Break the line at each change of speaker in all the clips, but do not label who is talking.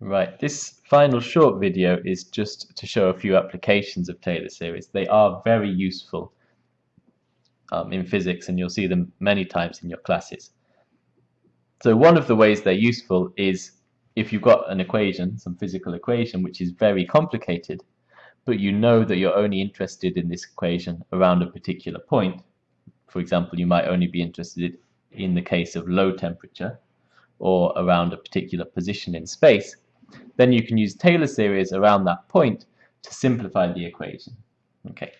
Right, this final short video is just to show a few applications of Taylor series. They are very useful um, in physics and you'll see them many times in your classes. So one of the ways they're useful is if you've got an equation, some physical equation, which is very complicated, but you know that you're only interested in this equation around a particular point. For example, you might only be interested in the case of low temperature or around a particular position in space then you can use Taylor series around that point to simplify the equation. Okay.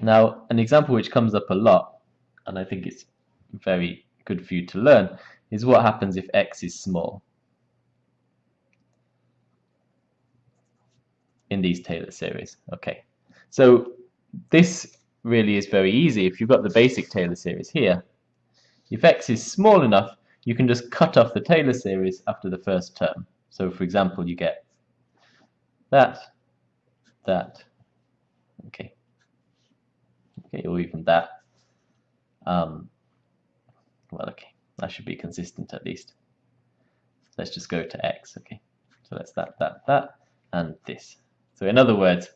Now, an example which comes up a lot, and I think it's very good for you to learn, is what happens if x is small in these Taylor series. Okay, so this really is very easy. If you've got the basic Taylor series here, if x is small enough, you can just cut off the Taylor series after the first term. So for example, you get that, that, okay, okay, or even that. Um, well, okay, that should be consistent at least. Let's just go to x, okay. So that's that, that, that, and this. So in other words,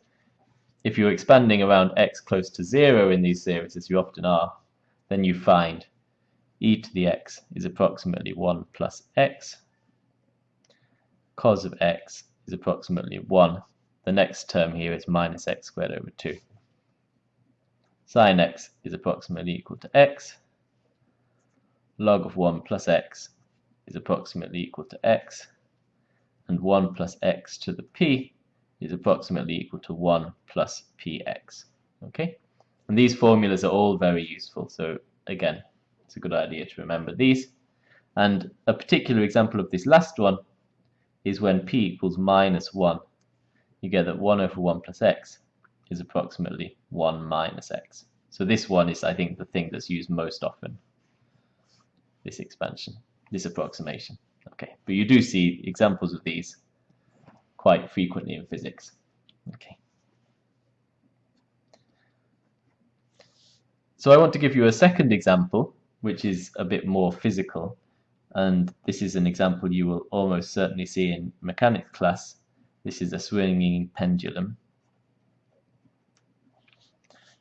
if you're expanding around x close to 0 in these series, as you often are, then you find e to the x is approximately 1 plus x cos of x is approximately 1. The next term here is minus x squared over 2. Sine x is approximately equal to x. Log of 1 plus x is approximately equal to x. And 1 plus x to the p is approximately equal to 1 plus px. Okay? And these formulas are all very useful. So again, it's a good idea to remember these. And a particular example of this last one is when p equals minus 1. You get that 1 over 1 plus x is approximately 1 minus x. So this one is, I think, the thing that's used most often, this expansion, this approximation. Okay, but you do see examples of these quite frequently in physics. Okay. So I want to give you a second example, which is a bit more physical, and this is an example you will almost certainly see in mechanics class. This is a swinging pendulum.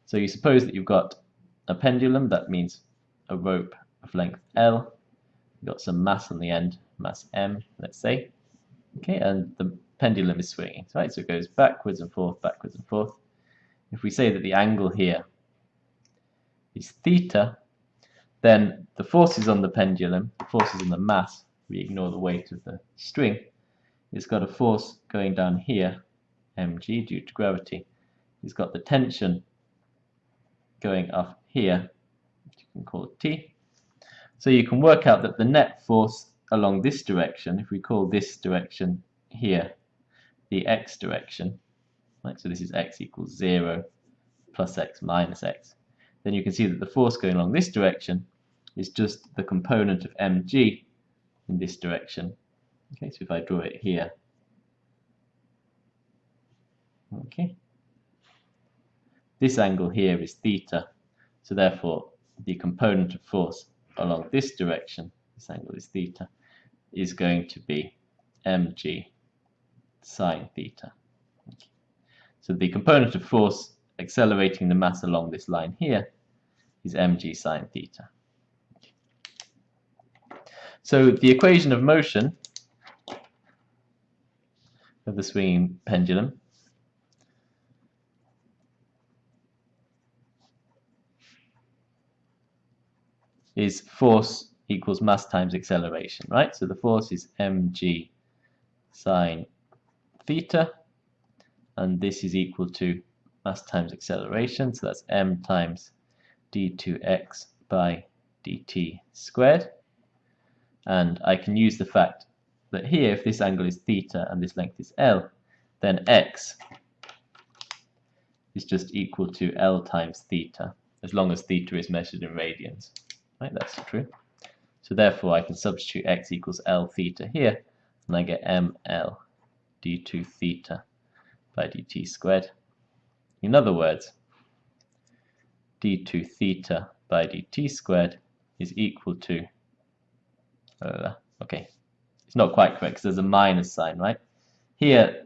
So you suppose that you've got a pendulum, that means a rope of length L, you've got some mass on the end, mass M, let's say, okay, and the pendulum is swinging, right? So it goes backwards and forth, backwards and forth. If we say that the angle here is theta, then the forces on the pendulum, the forces on the mass, we ignore the weight of the string, it's got a force going down here, mg, due to gravity. It's got the tension going up here, which you can call T. So you can work out that the net force along this direction, if we call this direction here the x direction, right, so this is x equals 0 plus x minus x, then you can see that the force going along this direction is just the component of mg in this direction. Okay, so if I draw it here, okay, this angle here is theta, so therefore the component of force along this direction, this angle is theta, is going to be mg sine theta. Okay. So the component of force accelerating the mass along this line here is mg sine theta. So the equation of motion of the swinging pendulum is force equals mass times acceleration, right? So the force is mg sine theta, and this is equal to mass times acceleration, so that's m times d2x by dt squared. And I can use the fact that here, if this angle is theta and this length is L, then x is just equal to L times theta, as long as theta is measured in radians. Right, that's true. So therefore I can substitute x equals L theta here, and I get ml d2 theta by dt squared. In other words, d2 theta by dt squared is equal to, uh, okay, it's not quite correct because there's a minus sign, right? Here,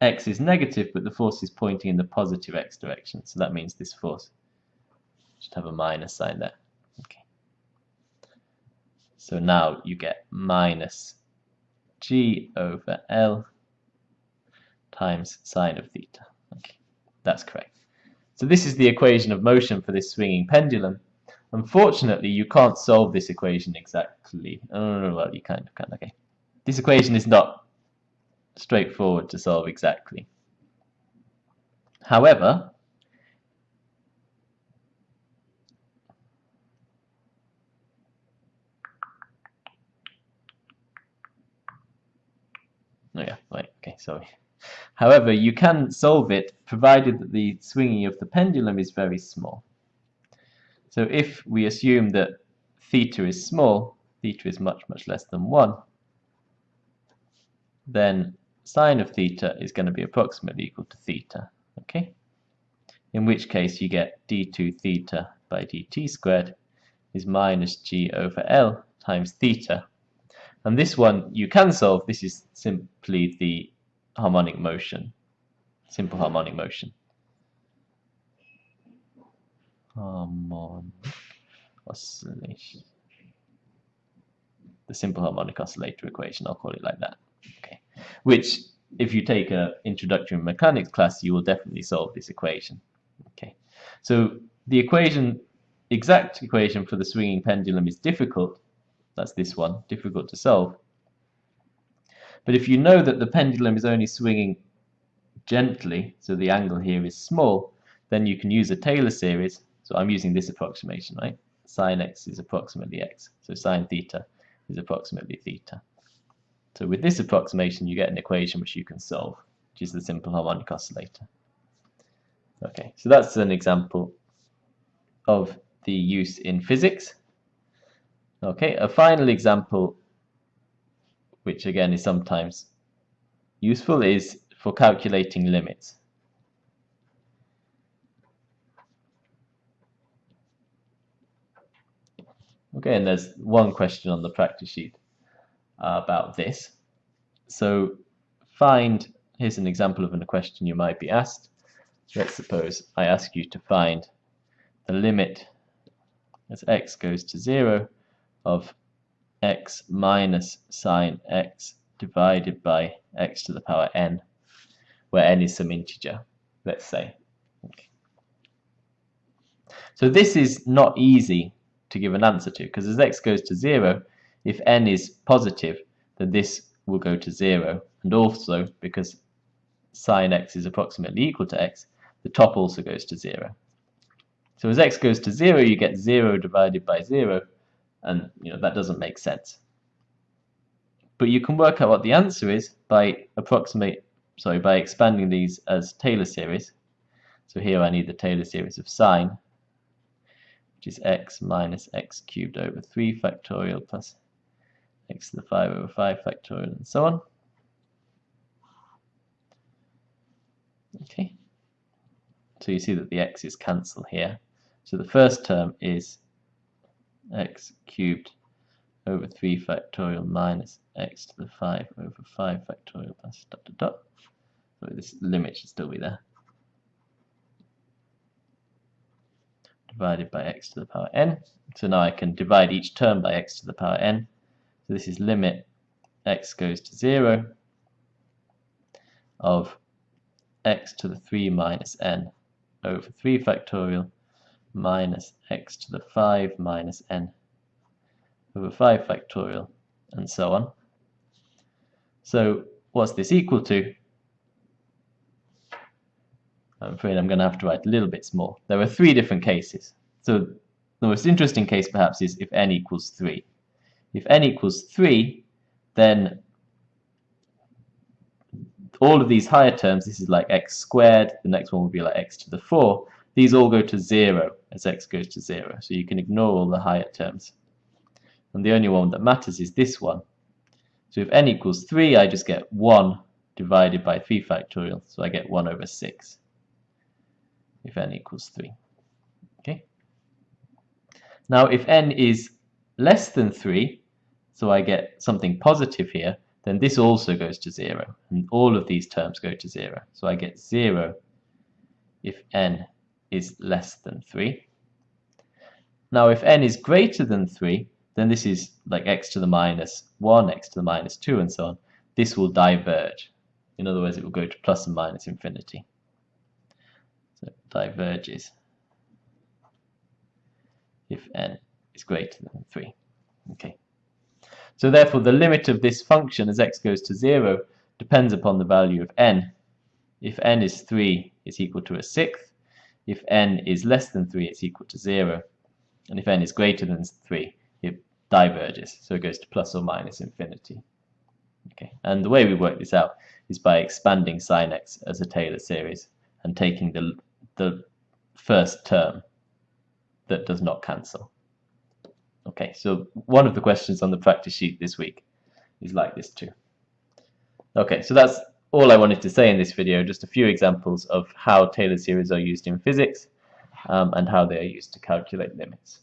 x is negative, but the force is pointing in the positive x direction. So that means this force should have a minus sign there. Okay. So now you get minus g over L times sine of theta. Okay, that's correct. So this is the equation of motion for this swinging pendulum. Unfortunately, you can't solve this equation exactly. Oh, well, you kind of can. Okay, this equation is not straightforward to solve exactly. However, Oh yeah, right, okay, sorry. However, you can solve it provided that the swinging of the pendulum is very small. So if we assume that theta is small, theta is much, much less than 1, then sine of theta is going to be approximately equal to theta. Okay? In which case you get d2 theta by dt squared is minus g over L times theta, and this one you can solve. This is simply the harmonic motion, simple harmonic motion. Harmonic oscillation. The simple harmonic oscillator equation, I'll call it like that. Okay. Which, if you take an introductory mechanics class, you will definitely solve this equation. Okay. So the equation, exact equation for the swinging pendulum is difficult, that's this one, difficult to solve. But if you know that the pendulum is only swinging gently, so the angle here is small, then you can use a Taylor series. So I'm using this approximation, right? Sine x is approximately x. So sine theta is approximately theta. So with this approximation, you get an equation which you can solve, which is the simple harmonic oscillator. Okay, so that's an example of the use in physics. Okay, a final example, which again is sometimes useful, is for calculating limits. Okay, and there's one question on the practice sheet uh, about this. So find, here's an example of a question you might be asked. Let's suppose I ask you to find the limit as x goes to 0 of x minus sine x divided by x to the power n, where n is some integer, let's say. Okay. So this is not easy to give an answer to, because as x goes to 0, if n is positive, then this will go to 0. And also, because sine x is approximately equal to x, the top also goes to 0. So as x goes to 0, you get 0 divided by 0, and you know that doesn't make sense. But you can work out what the answer is by approximate, sorry, by expanding these as Taylor series. So here I need the Taylor series of sine, which is x minus x cubed over 3 factorial plus x to the 5 over 5 factorial and so on. Okay, so you see that the x's cancel here. So the first term is x cubed over 3 factorial minus x to the 5 over 5 factorial plus dot dot dot. So this limit should still be there. Divided by x to the power n. So now I can divide each term by x to the power n. So this is limit x goes to 0 of x to the 3 minus n over 3 factorial minus x to the 5 minus n over 5 factorial and so on. So what's this equal to? I'm afraid I'm going to have to write a little bit more. There are three different cases. So the most interesting case perhaps is if n equals 3. If n equals 3, then all of these higher terms, this is like x squared, the next one will be like x to the 4, these all go to 0 as x goes to 0. So you can ignore all the higher terms. And the only one that matters is this one. So if n equals 3, I just get 1 divided by 3 factorial. So I get 1 over 6 if n equals 3. Okay. Now if n is less than 3, so I get something positive here, then this also goes to 0. And all of these terms go to 0. So I get 0 if n is less than 3. Now if n is greater than 3, then this is like x to the minus 1, x to the minus 2, and so on. This will diverge. In other words, it will go to plus and minus infinity. So it diverges if n is greater than 3. Okay. So therefore the limit of this function as x goes to 0 depends upon the value of n. If n is 3, it's equal to a sixth. If n is less than 3, it's equal to 0. And if n is greater than 3, it diverges. So it goes to plus or minus infinity. Okay, And the way we work this out is by expanding sin x as a Taylor series and taking the, the first term that does not cancel. Okay, so one of the questions on the practice sheet this week is like this too. Okay, so that's all I wanted to say in this video, just a few examples of how Taylor series are used in physics um, and how they are used to calculate limits.